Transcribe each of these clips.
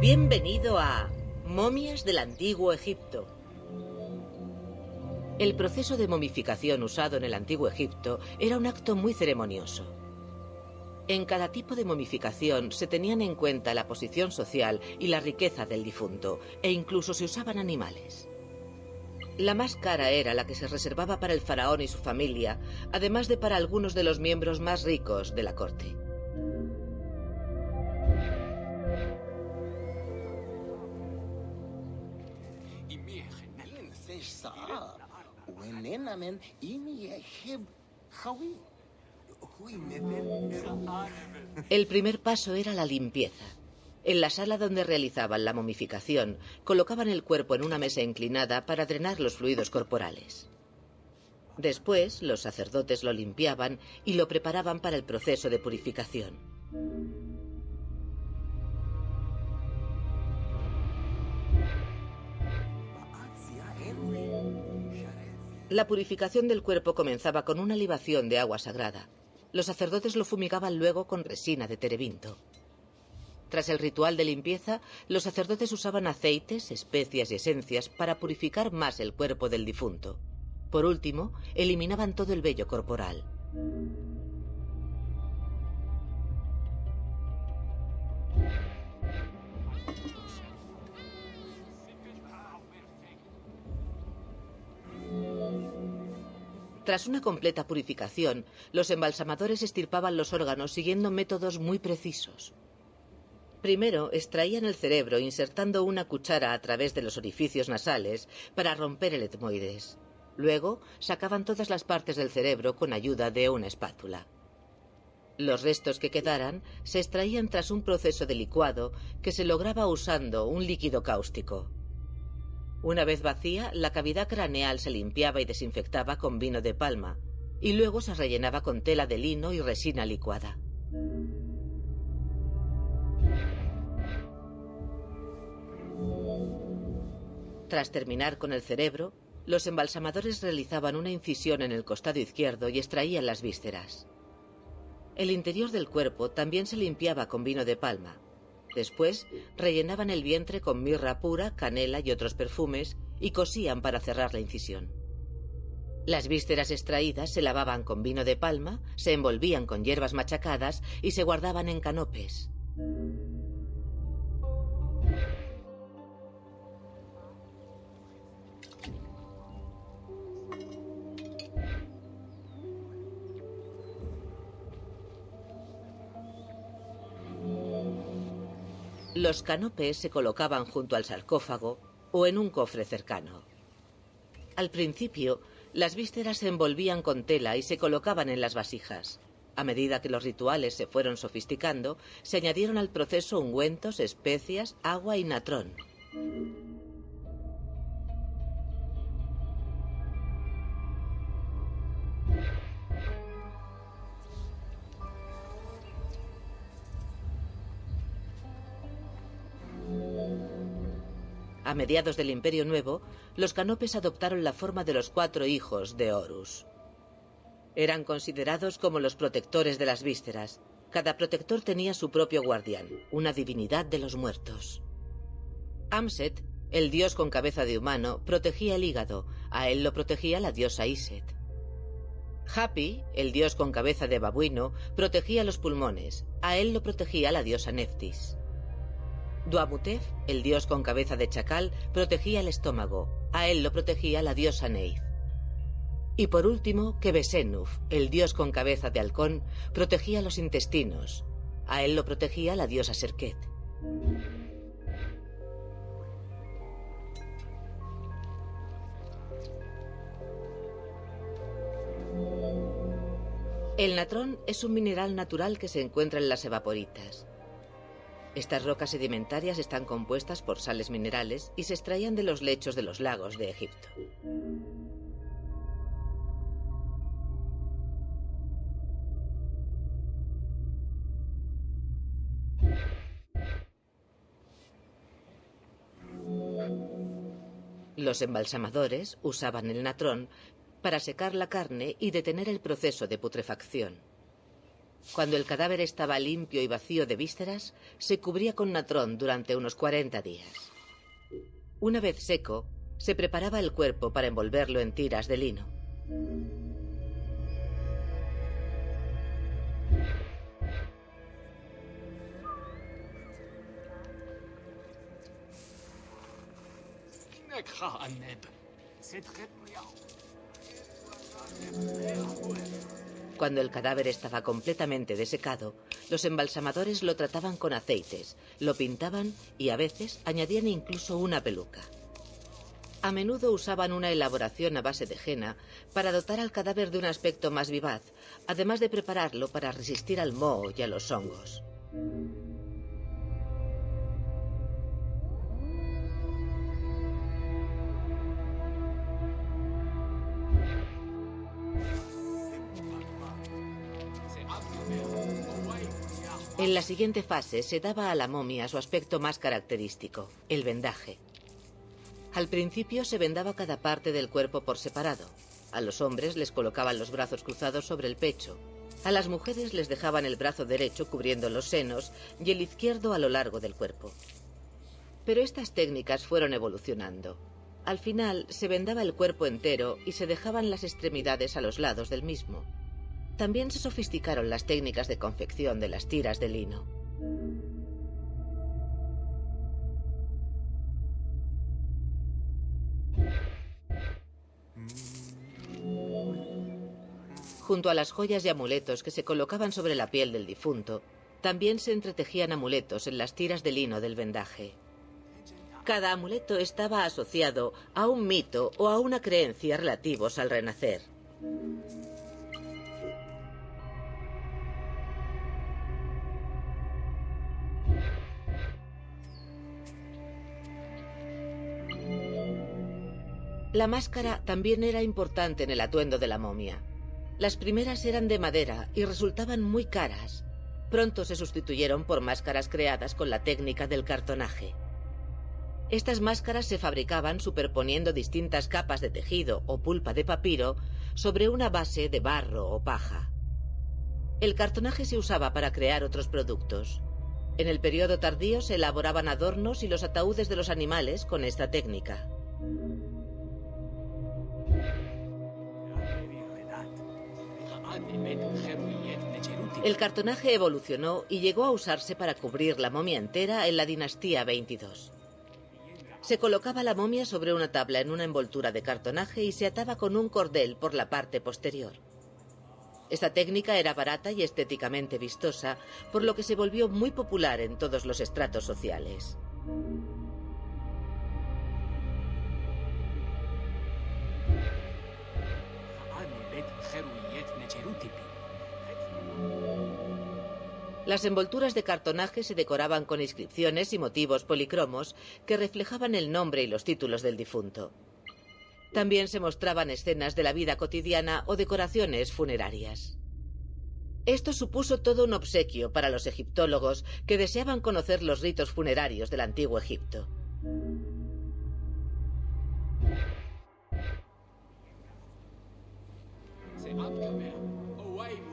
Bienvenido a Momias del Antiguo Egipto. El proceso de momificación usado en el Antiguo Egipto era un acto muy ceremonioso. En cada tipo de momificación se tenían en cuenta la posición social y la riqueza del difunto, e incluso se usaban animales. La más cara era la que se reservaba para el faraón y su familia, además de para algunos de los miembros más ricos de la corte. El primer paso era la limpieza. En la sala donde realizaban la momificación, colocaban el cuerpo en una mesa inclinada para drenar los fluidos corporales. Después, los sacerdotes lo limpiaban y lo preparaban para el proceso de purificación. La purificación del cuerpo comenzaba con una libación de agua sagrada. Los sacerdotes lo fumigaban luego con resina de terebinto. Tras el ritual de limpieza, los sacerdotes usaban aceites, especias y esencias para purificar más el cuerpo del difunto. Por último, eliminaban todo el vello corporal. Tras una completa purificación, los embalsamadores estirpaban los órganos siguiendo métodos muy precisos. Primero extraían el cerebro insertando una cuchara a través de los orificios nasales para romper el etmoides. Luego sacaban todas las partes del cerebro con ayuda de una espátula. Los restos que quedaran se extraían tras un proceso de licuado que se lograba usando un líquido cáustico. Una vez vacía, la cavidad craneal se limpiaba y desinfectaba con vino de palma, y luego se rellenaba con tela de lino y resina licuada. Tras terminar con el cerebro, los embalsamadores realizaban una incisión en el costado izquierdo y extraían las vísceras. El interior del cuerpo también se limpiaba con vino de palma, Después rellenaban el vientre con mirra pura, canela y otros perfumes y cosían para cerrar la incisión. Las vísceras extraídas se lavaban con vino de palma, se envolvían con hierbas machacadas y se guardaban en canopes. Los canopes se colocaban junto al sarcófago o en un cofre cercano. Al principio, las vísceras se envolvían con tela y se colocaban en las vasijas. A medida que los rituales se fueron sofisticando, se añadieron al proceso ungüentos, especias, agua y natrón. Mediados del Imperio Nuevo, los canopes adoptaron la forma de los cuatro hijos de Horus. Eran considerados como los protectores de las vísceras. Cada protector tenía su propio guardián, una divinidad de los muertos. Amset, el dios con cabeza de humano, protegía el hígado, a él lo protegía la diosa Iset. Happy, el dios con cabeza de babuino, protegía los pulmones, a él lo protegía la diosa Neftis. Duamutef, el dios con cabeza de chacal, protegía el estómago. A él lo protegía la diosa Neith. Y por último, Kebesenuf, el dios con cabeza de halcón, protegía los intestinos. A él lo protegía la diosa Serket. El natrón es un mineral natural que se encuentra en las evaporitas. Estas rocas sedimentarias están compuestas por sales minerales y se extraían de los lechos de los lagos de Egipto. Los embalsamadores usaban el natrón para secar la carne y detener el proceso de putrefacción. Cuando el cadáver estaba limpio y vacío de vísceras, se cubría con natrón durante unos 40 días. Una vez seco, se preparaba el cuerpo para envolverlo en tiras de lino. Cuando el cadáver estaba completamente desecado, los embalsamadores lo trataban con aceites, lo pintaban y a veces añadían incluso una peluca. A menudo usaban una elaboración a base de henna para dotar al cadáver de un aspecto más vivaz, además de prepararlo para resistir al moho y a los hongos. En la siguiente fase se daba a la momia su aspecto más característico, el vendaje. Al principio se vendaba cada parte del cuerpo por separado. A los hombres les colocaban los brazos cruzados sobre el pecho. A las mujeres les dejaban el brazo derecho cubriendo los senos y el izquierdo a lo largo del cuerpo. Pero estas técnicas fueron evolucionando. Al final se vendaba el cuerpo entero y se dejaban las extremidades a los lados del mismo. También se sofisticaron las técnicas de confección de las tiras de lino. Junto a las joyas y amuletos que se colocaban sobre la piel del difunto, también se entretejían amuletos en las tiras de lino del vendaje. Cada amuleto estaba asociado a un mito o a una creencia relativos al renacer. La máscara también era importante en el atuendo de la momia. Las primeras eran de madera y resultaban muy caras. Pronto se sustituyeron por máscaras creadas con la técnica del cartonaje. Estas máscaras se fabricaban superponiendo distintas capas de tejido o pulpa de papiro sobre una base de barro o paja. El cartonaje se usaba para crear otros productos. En el periodo tardío se elaboraban adornos y los ataúdes de los animales con esta técnica. El cartonaje evolucionó y llegó a usarse para cubrir la momia entera en la dinastía 22. Se colocaba la momia sobre una tabla en una envoltura de cartonaje y se ataba con un cordel por la parte posterior. Esta técnica era barata y estéticamente vistosa, por lo que se volvió muy popular en todos los estratos sociales. Las envolturas de cartonaje se decoraban con inscripciones y motivos policromos que reflejaban el nombre y los títulos del difunto. También se mostraban escenas de la vida cotidiana o decoraciones funerarias. Esto supuso todo un obsequio para los egiptólogos que deseaban conocer los ritos funerarios del antiguo Egipto.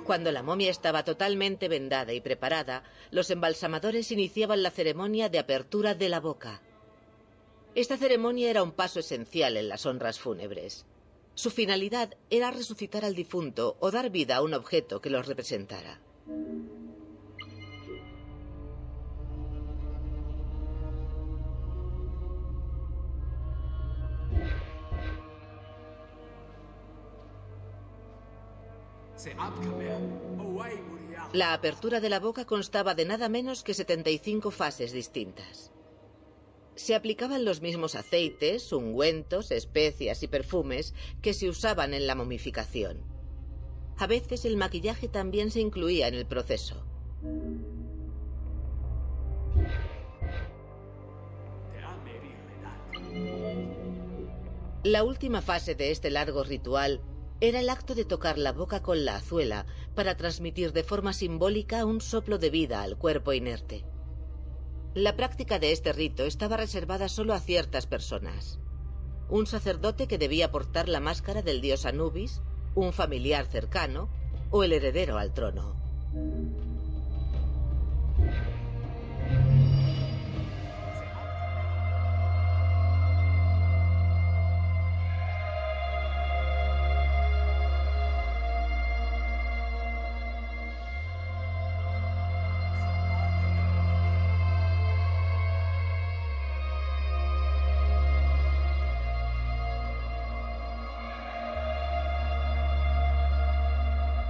Cuando la momia estaba totalmente vendada y preparada, los embalsamadores iniciaban la ceremonia de apertura de la boca. Esta ceremonia era un paso esencial en las honras fúnebres. Su finalidad era resucitar al difunto o dar vida a un objeto que los representara. La apertura de la boca constaba de nada menos que 75 fases distintas. Se aplicaban los mismos aceites, ungüentos, especias y perfumes que se usaban en la momificación. A veces el maquillaje también se incluía en el proceso. La última fase de este largo ritual era el acto de tocar la boca con la azuela para transmitir de forma simbólica un soplo de vida al cuerpo inerte. La práctica de este rito estaba reservada solo a ciertas personas. Un sacerdote que debía portar la máscara del dios Anubis, un familiar cercano o el heredero al trono.